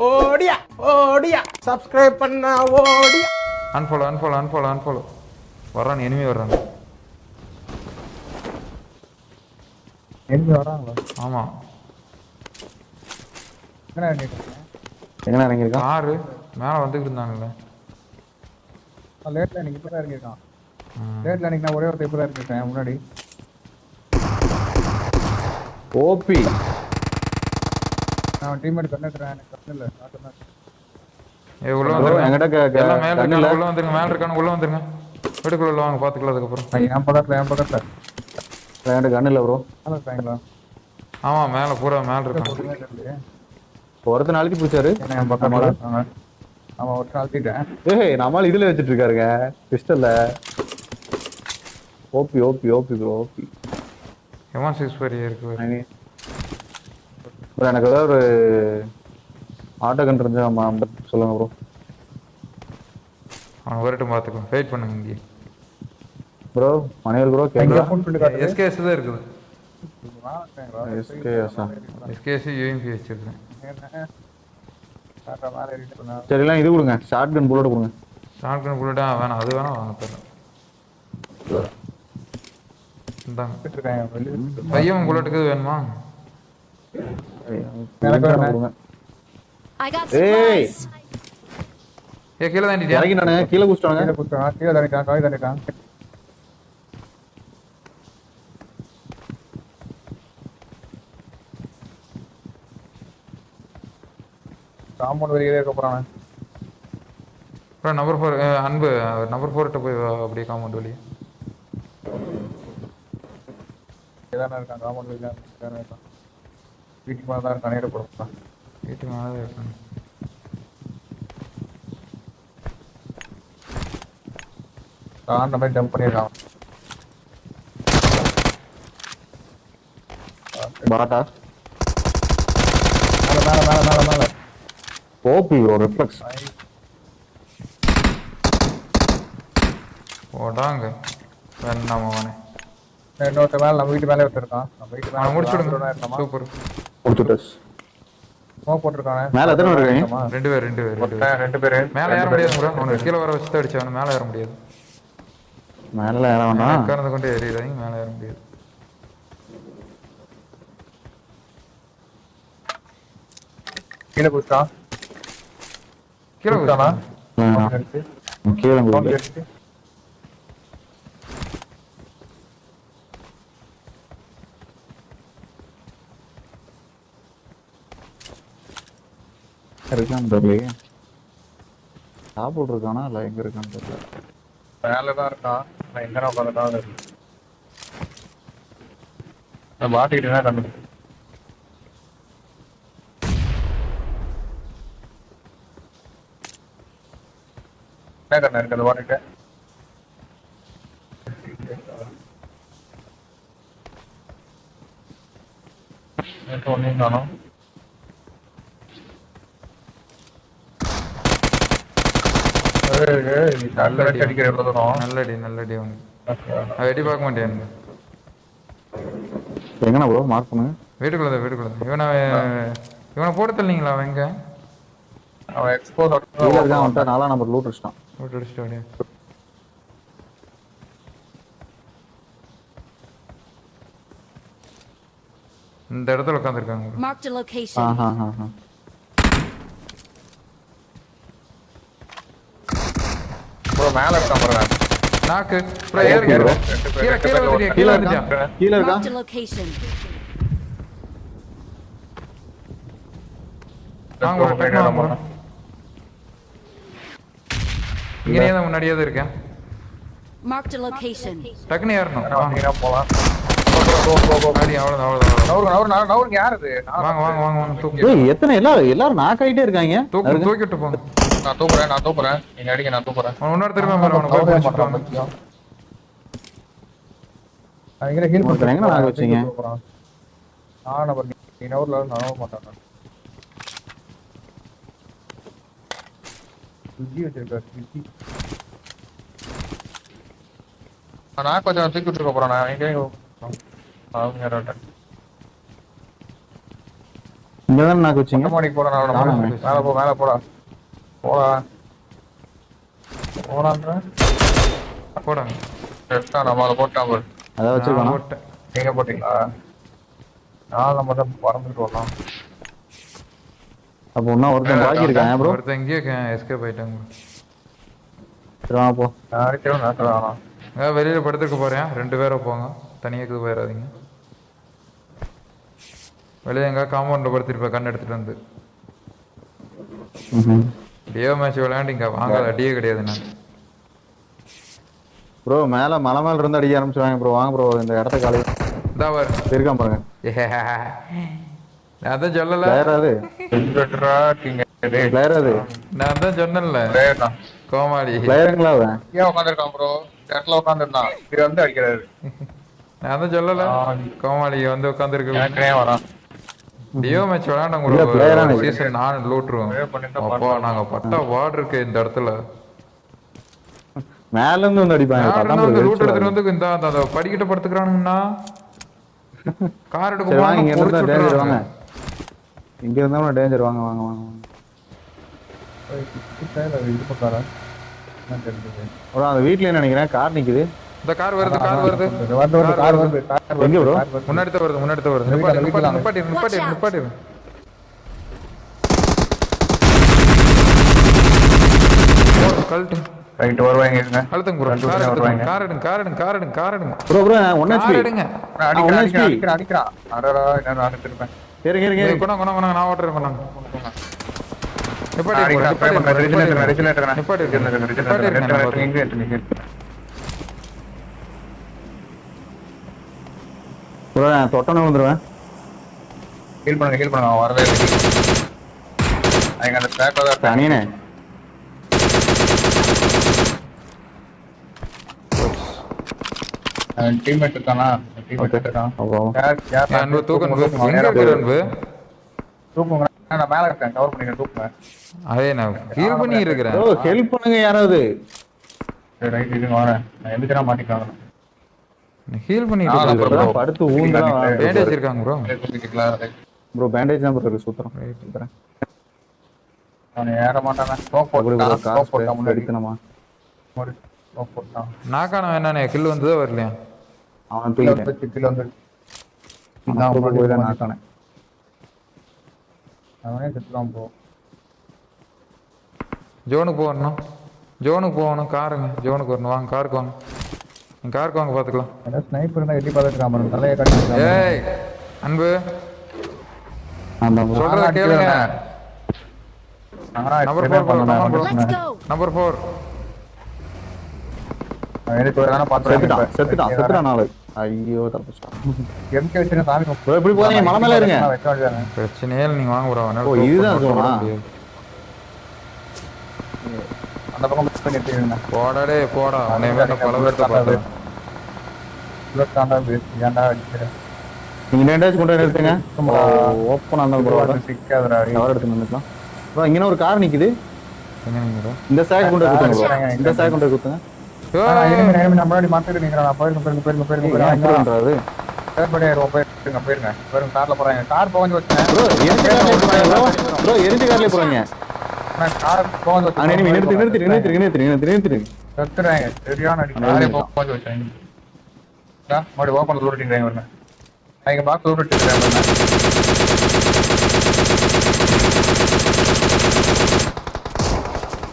ஓடியா ஓடியா. சப்ஸ்கிரைப் பண்ண ஓடியா. அன்ஃபாலோ அன்ஃபாலோ அன்ஃபாலோ அன்ஃபாலோ வர்றான் எனிமி வர்றாங்க எங்க வராங்களா ஆமா. எங்கண்ணா இறங்கியிருக்கான்? காரு மேல வந்துட்டு இருந்தாங்கல்ல. லேட்ல எனக்கு இப்பதான் இறங்கியிருக்கான். ம். லேட்ல எனக்கு நான் ஒரே ஒரு இப்பதான் இறங்கியிருக்கேன் முன்னாடி. ஓபி நான் டீம்மேட் கண்ணுறேன் எனக்கு கண்ணு இல்லை காட்டுறேன் ஏய் உள்ள வந்துருங்க. க- எல்லாம் மேல இருக்காங்க. உள்ள வந்துருங்க மேல இருக்காங்க உள்ள வந்துருங்க. வீட்டுக்குள்ள உள்ள வாங்க பாத்துக்கலாம் அதுக்கப்புறம். நான் என் பக்கத்துல என் பக்கத்துல. என்கிட்ட கண்ணு இல்லை ப்ரோ. நல்லா இருக்காங்களா? ஆமா மேல பூரா மேல இருக்காங்க. ஒருத்தன் நாளைக்கு பிடிச்சாரு. என் பக்கத்துல இருக்காங்க அவன் ஒரு அழுத்திட்டேன். ஏய் நம்மால் இதுல வச்சிட்டு இருக்காருங்க. பிஸ்டல்ல OP OP OP bro OP எவன் சிக்ஸ் ஃபோர் இருக்கு பாரு. எனக்கு ஏதாவது ஒரு ஆட்டோ கன் இருந்தா சொல்லுங்க ப்ரோ அவன் வரட்டும் பாத்துக்கோ வெயிட் பண்ணுங்க இங்கே. ப்ரோ மணிவர் ப்ரோ கேக்குதா? ஃபோன் பண்ணி எஸ்கேஎஸ் தான் இருக்குது. ஆ? எஸ்கேஎஸ் யூஎம்பி வச்சிருக்கேன் என்ன காட்டுற மாதிரி இருக்கு சொன்னா. சரி எல்லாம் இது கொடுங்க. ஷார்ட் கன் புல்லட் கொடுங்க. ஷார்ட் கன் புல்லட்டா வேணாம். அது வேணாம் வாங்க தரேன் இந்தாங்க. பையன் புல்லட்டுக்கு வேணுமா? ஏய். ஏ கீழே தாண்டிட்டியா இறங்கி நானு கீழே குடிச்சிட்டாங்க கீழே குத்துறான், கீழே தள்ளிட்டான், காய் தள்ளிட்டான். காம்பவுண்ட் வெளியே இருக்க போறான். அப்புறம் நம்பர் ஃபோர் அன்பு நம்பர் ஃபோர்கிட்ட போய் அப்படியே காம்பவுண்ட் வெளியே இதானே இருக்கான் காம்பவுண்ட் வெளியே இருக்கான். வீட்டுக்கு மேலே தான் இருக்கான் நேர போடுறான் வீட்டு மேலே தான் இருக்காங்க அந்த மாதிரி ஜம்ப் பண்ணியிருக்கான் பாட்டா மேலே மேலே மேலே மேலே மேலே. ஓபி ப்ரோ ரிஃப்ளெக்ஸ் போடாங்க வேணாம் அவனே. இன்னொருத்த மேலே நம்ம வீட்டு மேலே ஒருத்தர் நம்ம வீட்டு அவனை முடிச்சு விடுங்க சூப்பர். கொடுத்துட்டஸ் ஸ்மோக் போட்டிருக்கானே? மேல எத்தனை இருக்காங்க? ரெண்டு பேர் ரெண்டு பேர் ரெண்டு பேர். ஒருத்தன், ரெண்டு பேரு. மேலே ஏற முடியாது ப்ரோ. அவனுக்கு கீழே வர வச்சு தான் அடிச்சவனு மேலே ஏற முடியாது. மேல ஏற வேண்டாம் உட்கார்ந்து கொண்டு ஏறிடுறாங்க மேலே ஏற முடியாது. கீழே குடிச்சான் கீழே? எடுத்து. கீழே சவுண்ட் இருக்கான்னு தெரியலையே சாப்பிட்டு இருக்கானா இல்ல எங்க இருக்கான்னு தெரியல. மேலே தான் இருக்கான். நான் எங்கே உட்காந்துட்டான் இருக்கு நான் மாட்டிக்கிட்டேன்னா கண்டு என்ன கண்ணா இருக்கு? அதை மாட்டிட்டு ஒன்றையும் காணும். நல்ல வெட்டி அடிக்கிற எவ்வளோ தூரம்? நல்லடி நல்லடி அவனுக்கு அவன் வெட்டி பார்க்க மாட்டேன்? எங்கண்ணா ப்ரோ மார்க் பண்ணுங்க. வீட்டுக்குள்ள தான் வீட்டுக்குள்ள தான் இவனை இவனை போட்டு தள்ளீங்களா அவன் எங்க? அவன் எக்ஸ்போஸ் இருக்கான் வந்துட்டா நாலாம் நம்பர் லூட் அடிச்சிட்டான். இந்த இடத்துல உட்காந்துருக்காங்க ப்ரோ மேல. இருக்கான் நாக்கு ப்ரோ ஏறு ஏறு கீழே கீழே வந்துட்டியா? கீழே வந்துட்டியா? கீழே இருக்கான். வாங்க வாங்க. bro. இங்கேயே தான் முன்னாடியே தான் இருக்கேன். Marked a location. டக்குனு ஏறணும். வாங்க. போலாம். எத்தனை எல்லாரும் எல்லாரும் நாக் ஆயிட்டே இருக்காங்க. தூக்கு தூக்கிட்டு போங்க நான் தூக்குறேன், நான் தூக்குறேன். நீங்க அடிங்க, நான் தூக்குறேன். அவன் இன்னொரு திரும்ப பாரு அவனை போய் நவுரவே பிடிச்சிட்டு மாட்டான், வாங்க பைத்தியம். நான் வச்சீங்க? நான் நம்பர் நீ- நீ நவுரல, நான் மாட்டேன் நான். சுஜி வச்சிருக்காரு, சுஜி. நான் கொஞ்சம் தூக்கி விட்டுருக்க போறேன் நான் எங்க அவங்க யாராட்ட இங்க தானே நாக்கு வச்சீங்க மாடிக்கு போடா நான் ஆமாங்க. மேல போ மேல போடா போடா. போடான்ற போடாங்க செத்தான் நம்ம அதை போட்டான் பாரு அதான் நான் வச்சிருக்கோம் போட்டேன். நீங்க போட்டீங்களா? நான் நம்ம தான் பறந்துட்டு வரலாம் அப்போ இன்னும் ஒருத்தன் பாக்கி இருக்கான் ப்ரோ ஒருத்தன் இங்கேயே எஸ்கேப் ஆயிட்டாங்க சரி போ. நான் அடிக்கிறோம் நான் அஹ் வெளியில படுத்துக்க போறேன். ரெண்டு பேரும் போங்க. தனியாக போயிடாதீங்க. வெளியே எங்க காம்பவுண்ட்ல படுத்திருப்பேன் கண் எடுத்துட்டு வந்து. டியோ மேட்ச் விளையாண்டு இங்க வாங்காத அடியே கிடையாது நான் ப்ரோ மேல மலை மேல இருந்து அடிக்க ஆரம்பிச்சிருவாங்க ப்ரோ வாங்க ப்ரோ இந்த இடத்த காலி. இருக்கான் பாருங்க. நான் தான் சொல்லல. அது. பிளேயர் நான் தான் சொன்னேன்ல. கோமாளி. பிளேயருங்களா அவன்? ஏன் உட்காந்துருக்கான் ப்ரோ இடத்துல உட்காந்துருந்தான் இது வந்து அடிக்கிறாரு. நான் தான் சொல்லல. கோமாளி வந்து உட்காந்துருக்கு வரான். டியோ மேட்ச் விளையாண்ட இல்ல, player ஆ உங்களுக்கு இருக்கு. சீசன் நான் பண்ணிட்டு அப்போ நாங்க பட்டா வார்டு இருக்கு இந்த இடத்துல. மேல இருந்து வந்து அடிப்பாங்க ரூட் எடுத்துட்டு. வந்து இந்த அந்த படிக்கிட்ட படுத்துக்கிறானுங்கண்ணா. கார் எடுக்க வாங்க இங்க இருந்தா டேஞ்சர் வாங்க. இங்க இருந்தா டேஞ்சர் வாங்க வாங்க வாங்க ப்ரோ அந்த வீட்லயே நினைக்கிறேன். கார் நிக்குது. இந்த கார் வருது கார் வருது வந்து வந்து கார் வருது கார் வருது எங்க வருது. முன்னாடி தான் வருது முன்னாடி தான் வருது நிப்பாட்டு. நிப்பாட்டு out. நிப்பாட்டிரு கழட்டு ரைட் வருவாங்க இருங்க அழுத்துங்க ப்ரோ கார் வருவாங்க. கார் எடுங்க கார் எடுங்க கார் எடுங்க கார் எடுங்க bro bro one car HP எடுங்க. அடிக்கிறான் அடிக்கிறான் அடடா என்ன நான் எடுத்துருப்பேன் இருங்க இருங்க. கொண்டாங்க கொண்டாங்க கொண்டாங்க நான் ஓட்டுறேன் கொண்டாங்க நிப்பாட்டி நிப்பாட்டி ரிஜில் எடுக்கிறேன் ரிஜில் எடுக்கிறேன் நிப்பாட்டி நான் தொட்டனை விழுந்துருவேன். ஹீல் பண்ணுங்க ஹீல் பண்ணுங்க வரவே இல்லை. அவங்க அந்த ட்ராக்ல தான் தனியனே. டீம்மேட் இருக்கானா? டீம்மேட். இருக்கான். அப்போ யார் யார் ஏய், அன்பு தூக்கம் அன்பு தூக்குங்க, நான் மேல இருக்கேன். கவர் பண்ணிக்கிறேன் தூக்குங்க. அதே நான் ஹீல் பண்ணி இருக்கிறேன். ப்ரோ ஹெல்ப் பண்ணுங்க யாராவது. ரைட் இதுங்க வரேன். நான் எதுக்குறா மாட்டிக்கலாம் ஹீல் பண்ணிட்டு படுத்து பேண்டேஜ் இருக்காங்க ப்ரோ ப்ரோ பேண்டேஜ் தான் ப்ரோ இருக்கு ஏற மாட்டானே. ஸ்மோக் ஸ்மோக் முன்னாடி. எடுக்கணுமா ஸ்மோக் போட்டான் நாக்கான என்னண்ணே? கில் வந்ததோ வரலையா? அவன் தூக்கிட்டேன். வந்து நான் போய் தான் அவனே செத்துலாம் போ ஜோனுக்கு போகணும். ஜோனுக்கு போகணும். காருங்க. ஜோனுக்கு வரணும். வாங்க காருக்கு வாங்க. காருக்கு வாங்க பார்த்துக்கலாம். ஏன்னா ஸ்னைப்பர் தான் எட்டி பார்த்துட்டு இருக்கான் தலையை கட்டி ஏய் அன்பு. அந்த சொல்றத கேளுங்க. Number four bro Let's go. Number four எனக்கு ஒரு வேணா செத்துட்டான் செத்துட்டான் செத்துட்டான் பார்த்துட்டான் நாளை ஐயோ தப்பிச்சிட்டான். எம்கே வச்சு சாமி எப்படி போறீங்க மலை மேல இருங்க. பிரச்சனையே இல்லை நீங்க வாங்க ஓ, இதுதான்? அந்த பக்கம் மிஸ் பண்ணி எடுத்துக்கிறேன் போடாடே போடா உன்னை வேற பல பேர்த்த பார்த்தேன். தாண்டா வேஸ்ட் ஏன்டா அடிக்கிறேன் நீங்க நேண்டாச்சு கொண்டு வந்து நிறுத்துங்க. ஓப்பன் அந்த ப்ரோ சிக்காதடா கவர் எடுத்து நின்றுக்கலாம் ப்ரோ இங்கே ஒரு கார் நிக்குது? இந்த சைடு கொண்டு குத்துங்க. இந்த சைடு கொண்டு குத்துங்க ஏய், எனிமி எனிமி நம்ம முன்னாடி மாத்திட்டு நிக்கிறேன் நான் போயிருங்க போயிருங்க போயிருங்க போயிருங்க போயிருங்க பண்றாரு படி போயிருங்க. போயிருங்க போயிருங்க கார்ல போறாங்க. கார் போகஞ்சு வச்சேன் ப்ரோ எரிஞ்ச கார்லயே போறாங்க ப்ரோ எரிஞ்ச கார்லயே போறாங்க நிறுத்தி நிறுத்தி நிறுத்தி நிறுத்தி நிறுத்தி நிறுத்தி. செத்துறாங்க சரியான அடி காரே போகஞ்சு வச்சேன் மறுபடியும் ஓப்பன் லூட்டிங்கிறாங்க வரணும் அவங்க பாக்ஸ் லூட்டிங்கிறாங்க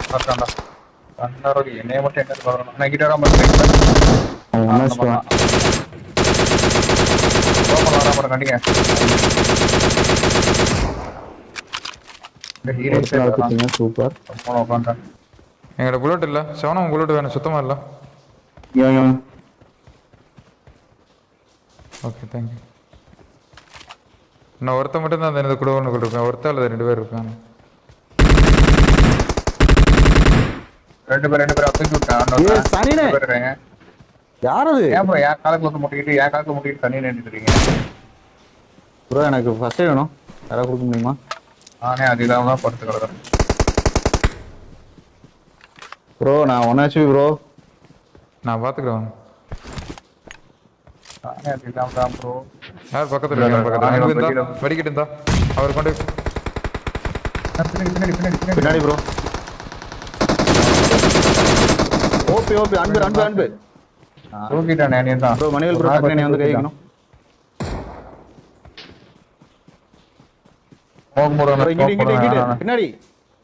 பார்த்தாண்டா கண்டாரோடி என்னைய மட்டும் எங்க பார்க்கணும் நான் கிட்ட வராம இருக்கேன் அவன் ஒண்ணா வச்சுட்டான். ஓப்பன் வராம கண்டிங்க இந்த ஹீரோ ஒருத்தர் ஆள் குத்துங்க சூப்பர் போன உட்காந்துட்டேன் எங்கட புல்லட் இல்ல. செவனம் புல்லட் வேணும் சுத்தமா இல்ல? ஓகே தேங்க்யூ நான் ஒருத்த மட்டும் தான் அந்த கூட ஒன்று இருக்கேன் ஒருத்த அல்லது ரெண்டு பேர் இருக்காங்க. ரெண்டு பேர் ரெண்டு பேர் தூக்கி விட்டேன். யார் அது ஏன் ப்ரோ என் காலத்துல வந்து முட்டிக்கிட்டு என் காலத்துல முட்டிக்கிட்டு தண்ணி நின்றுட்டு இருக்கீங்க? ப்ரோ எனக்கு ஃபர்ஸ்ட் வேணும். யாராவது கொடுக்க முடியுமா? நானே அது இல்லாம தான் படுத்து கிடக்குறேன். ப்ரோ நான் ஒன் ஹெச்பி ப்ரோ நான் பாத்துக்கிறேன். நானே அது இல்லாம தான் ப்ரோ யார் பக்கத்துல இருக்காங்க? பக்கத்துல. வெடிக்கிட்டு இருந்தா அவர் கொண்டு பின்னாடி ப்ரோ ஓபி ஓபி அன்பு அன்பு அன்பு. தூக்கிட்டானே நீ தான். ப்ரோ மணிவேல் ப்ரோ டக்குனு வந்து கை வைக்கணும் ஸ்மோக் போடுறேன் பின்னாடி.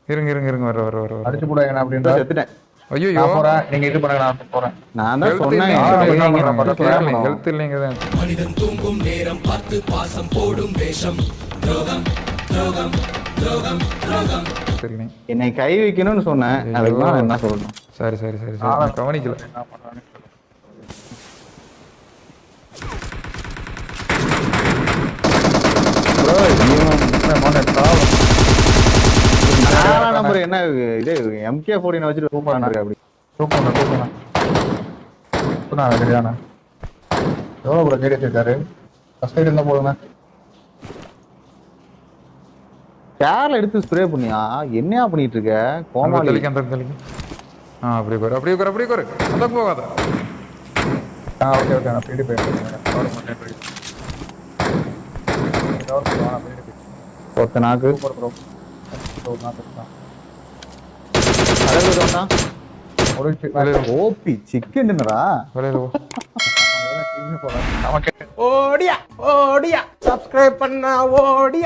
இருங்க இருங்க இருங்க வர வர வர வர. அடிச்சு போடுங்க ப்ரோ அப்படின்றா செத்துட்டேன். ஐயோ நான் போறேன் நீங்க இது பண்ணுங்க நான் போறேன். நான் தான் சொன்னேன். ஹெல்த் இல்லைங்க தான் மனிதன் தூங்கும் நேரம் பார்த்து பாசம் போடும் வேஷம். துரோகம் துரோகம் துரோகம் துரோகம். சரிண்ணே. என்னை கை வைக்கணும்னு சொன்னேன். அதுக்கு நான் என்ன சொல்லணும்? சரி சரி சரி சரி. நான் கவனிக்கல என்ன பண்றான்னு ப்ரோ சொல்லு. மோனே, பாவம். நாலாம் நம்பர் என்ன இது எம்கே ஃபோர்டின் வச்சுட்டு சூப்பர் அப்படி தூக்குங்க, தூக்குங்க. தூக்குனா, சரிதானே? எவ்வளவு bro கேடி வச்சிருக்காரு? First aid இருந்தா போதுங்க. கேர்ல எடுத்து ஸ்ப்ரே பண்ணியா என்னையா பண்ணிட்டு இருக்க கோமாளி தெளிக்க அந்த தெளிக்க ஆ அப்படியே குறை அப்படியே குறை அப்படியே குறை அந்த போகாத ஆ, okay, okay, நான் பின்னாடி போயிடுறேன். ஒத்த நாக்கு bro. ஒரு நாள் தான். ஓபி சிக்கன்டா ஓடியா ஓடியா சப்ஸ்கிரைப் பண்ண ஓடியா.